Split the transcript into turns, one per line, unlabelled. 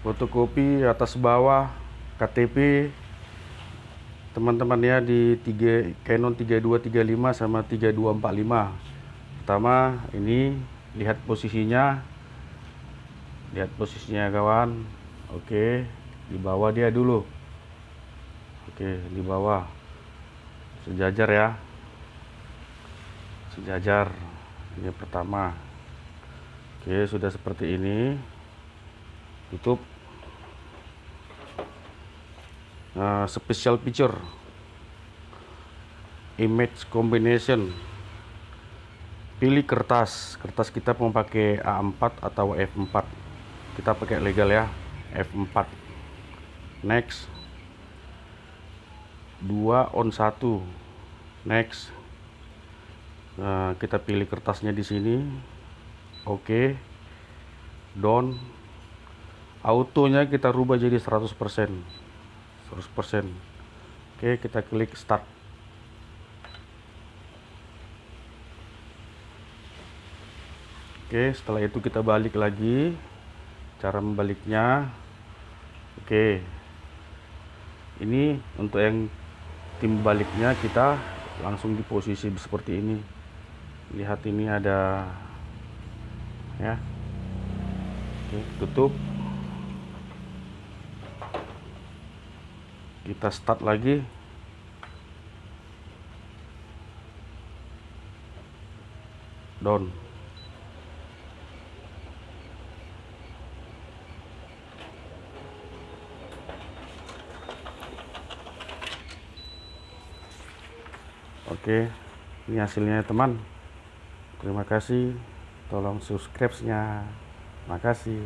fotokopi atas bawah KTP teman-teman ya di 3 Canon 3235 sama 3245 pertama ini lihat posisinya. Lihat posisinya kawan. Oke di bawah dia dulu. Oke di bawah. Sejajar ya. Sejajar ini pertama. Oke sudah seperti ini. Tutup uh, special picture image combination. Pilih kertas. Kertas kita mau pakai A4 atau F4 kita pakai legal ya F4 next. 2 on 1 next. Nah, kita pilih kertasnya di sini. Oke. Okay. down. Autonya kita rubah jadi 100% 100% oke kita klik start. Oke setelah itu kita balik lagi. Cara membaliknya. Oke. Ini untuk yang tim baliknya kita langsung di posisi seperti ini. Lihat ini ada ya. Oke tutup kita start lagi down Oke, ini hasilnya teman. Terima kasih. Tolong subscribe-nya. Makasih.